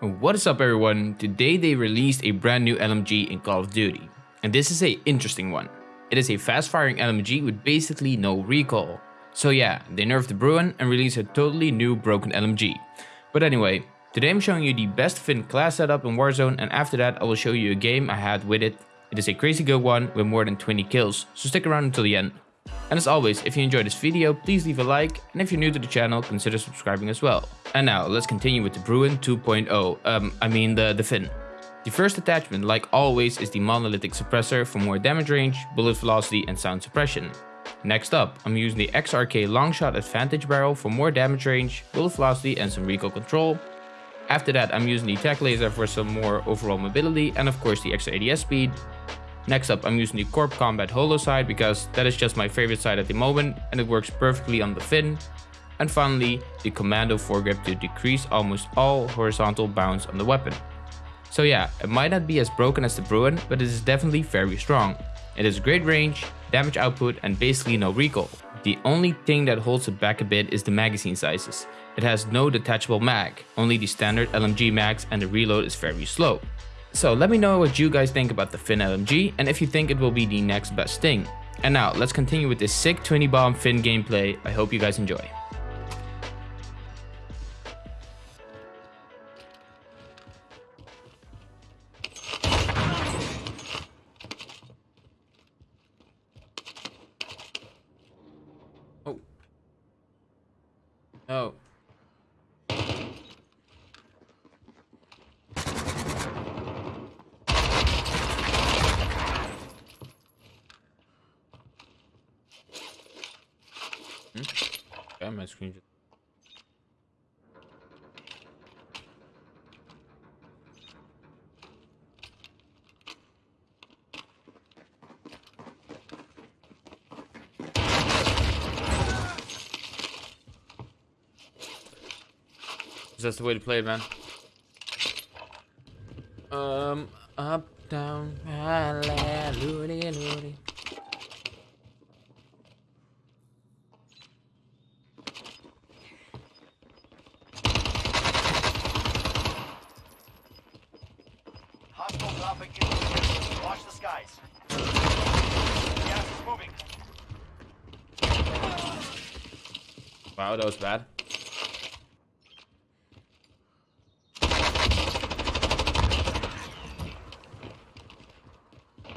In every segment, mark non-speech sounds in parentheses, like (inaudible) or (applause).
What is up everyone? Today they released a brand new LMG in Call of Duty. And this is a interesting one. It is a fast firing LMG with basically no recoil. So yeah, they nerfed the Bruen and released a totally new broken LMG. But anyway, today I'm showing you the best Finn class setup in Warzone and after that I will show you a game I had with it. It is a crazy good one with more than 20 kills, so stick around until the end. And as always, if you enjoyed this video, please leave a like, and if you're new to the channel, consider subscribing as well. And now, let's continue with the Bruen 2.0, um, I mean the, the Finn. The first attachment, like always, is the monolithic suppressor for more damage range, bullet velocity and sound suppression. Next up, I'm using the XRK Longshot Advantage Barrel for more damage range, bullet velocity and some recoil control. After that, I'm using the Tac Laser for some more overall mobility and of course the extra ADS speed. Next up, I'm using the Corp Combat Holo sight because that is just my favorite sight at the moment and it works perfectly on the Finn. And finally, the Commando foregrip to decrease almost all horizontal bounce on the weapon. So yeah, it might not be as broken as the Bruen, but it is definitely very strong. It has great range, damage output and basically no recoil. The only thing that holds it back a bit is the magazine sizes. It has no detachable mag, only the standard LMG mags and the reload is very slow. So let me know what you guys think about the Finn LMG and if you think it will be the next best thing. And now let's continue with this sick 20 bomb Finn gameplay. I hope you guys enjoy. Okay, my screen just... That's the way to play it, man. Um, up, down, hallelujah. Wow, that was bad.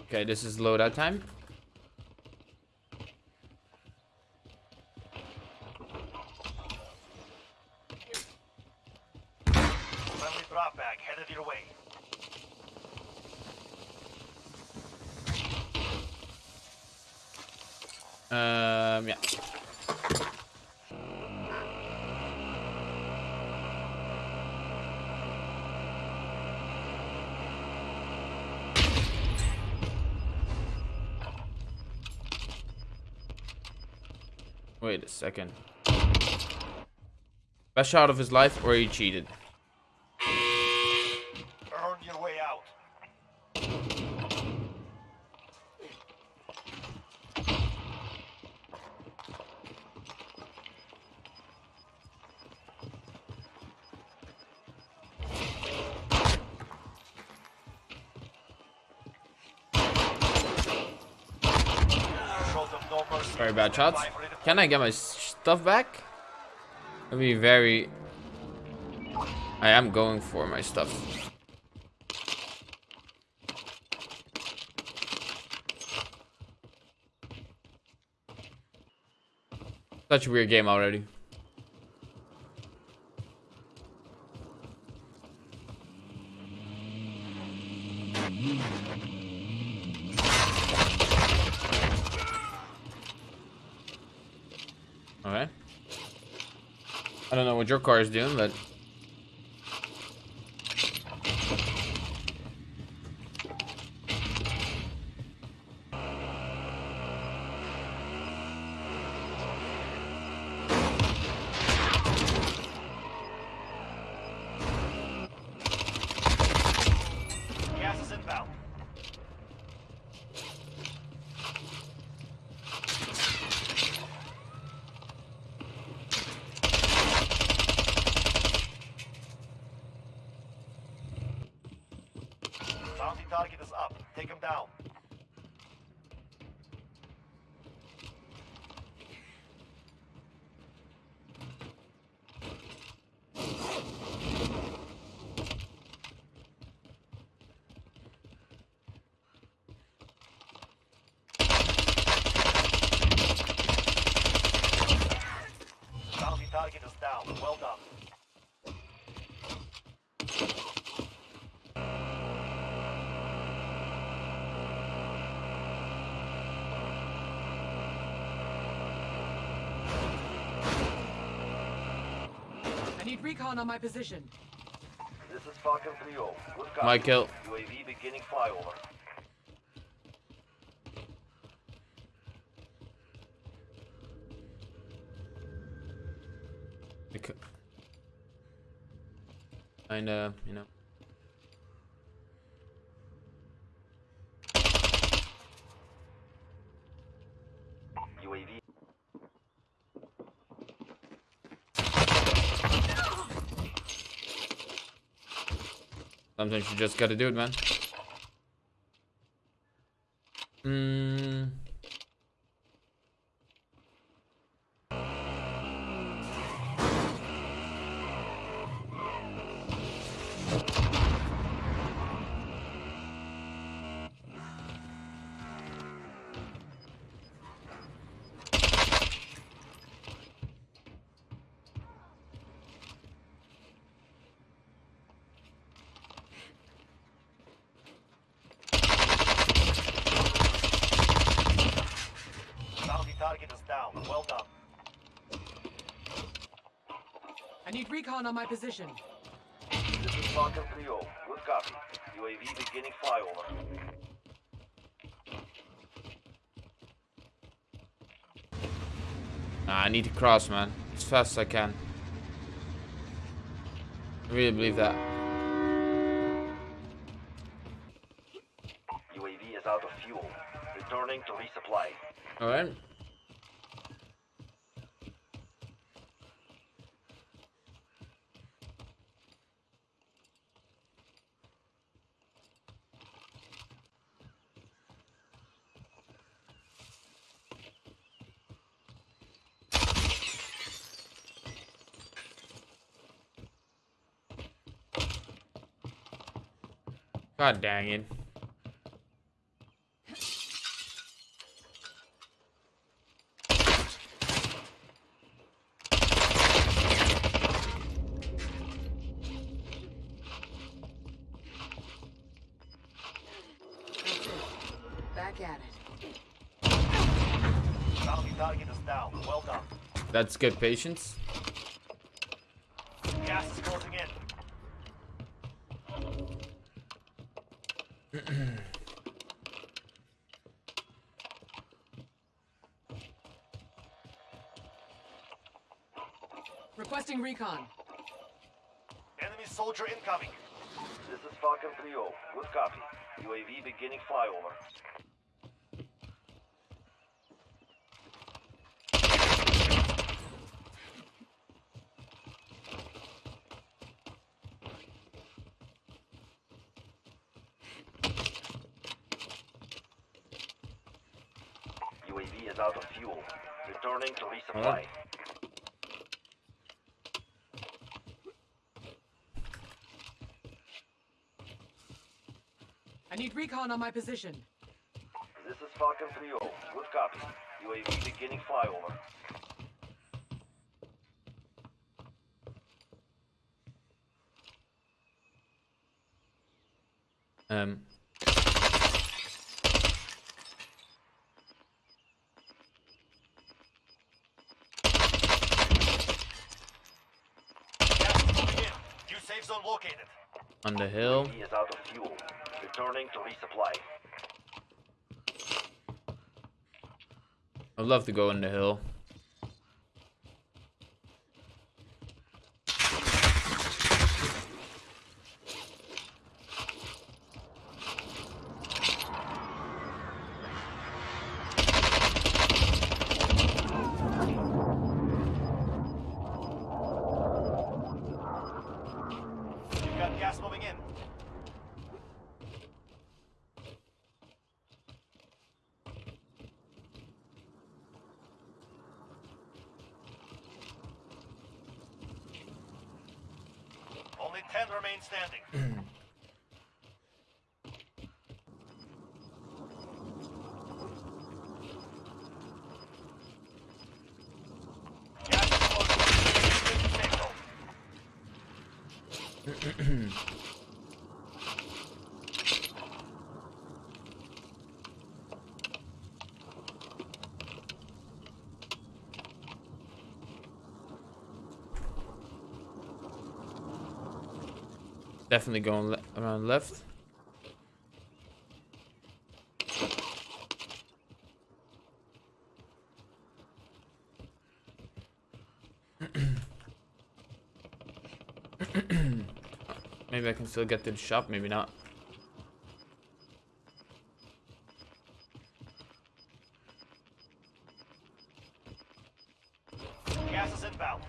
Okay, this is loadout time. Friendly drop bag headed your way. Um, yeah. Wait a second. Best shot of his life or he cheated? Very bad shots. Can I get my stuff back? I'd be very... I am going for my stuff. Such a weird game already. Okay. I don't know what your car is doing, but Gas is inbound. Bounty target is up. Take him down. Bounty target is down. Well done. I need recon on my position. This is Falcon 3-0. Good copy. Michael. UAV beginning flyover. Kinda, you know. UAV. Sometimes you just gotta do it, man. Hmm. Target is down. Well done. I need recon on my position. This is Falcon 3-0. Good copy. UAV beginning flyover. Nah, I need to cross, man. As fast as I can. I really believe that. UAV is out of fuel. Returning to resupply. Alright. God dang it. Back at it. That's good Back at it. Bounty target is down. Well done. That's good patience. Gas is closing in. (clears throat) Requesting recon. Enemy soldier incoming. This is Falcon 3-0. Good copy. UAV beginning flyover. UAV is out of fuel. Returning to resupply. Alright. I need recon on my position. This is Falcon 3-0. Good copy. UAV beginning flyover. Um. Gas is moving in. New safe zone located. On the hill. He is out of fuel. Returning to resupply. I'd love to go on the hill. You've got gas moving in. Remain standing. (clears throat) Gas is closing. (clears throat) Definitely going le around left. (clears throat) maybe I can still get to the shop, maybe not. Gas is inbound.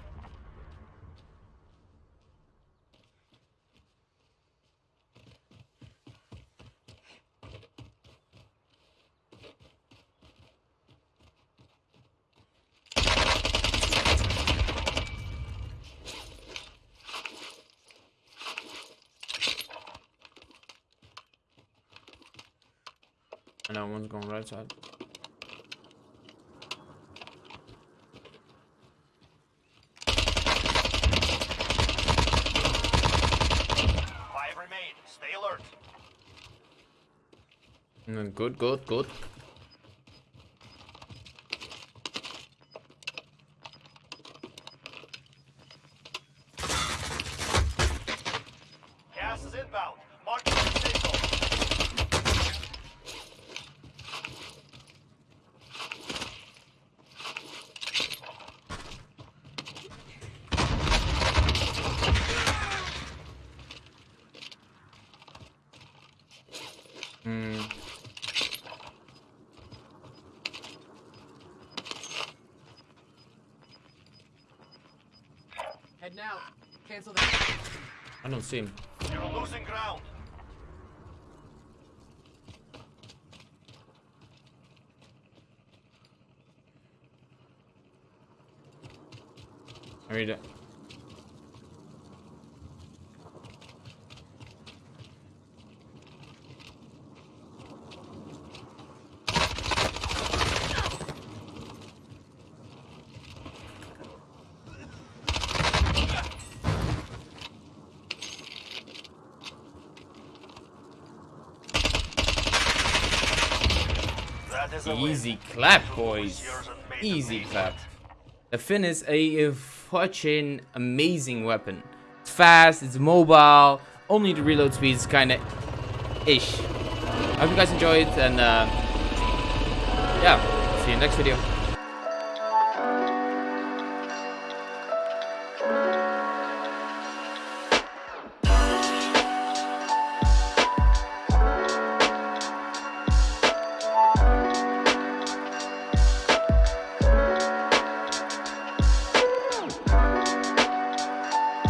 I know one's going right side. Five remain. Stay alert. And then good, good, good. Gas is inbound. Mark the safe zone. Hmm. Head now. Cancel that. I don't see him. You're losing ground. I read it. Easy clap, boys. Easy clap. The Finn is a fucking amazing weapon. It's fast, it's mobile, only the reload speed is kinda ish. I hope you guys enjoyed and uh, yeah, see you next video.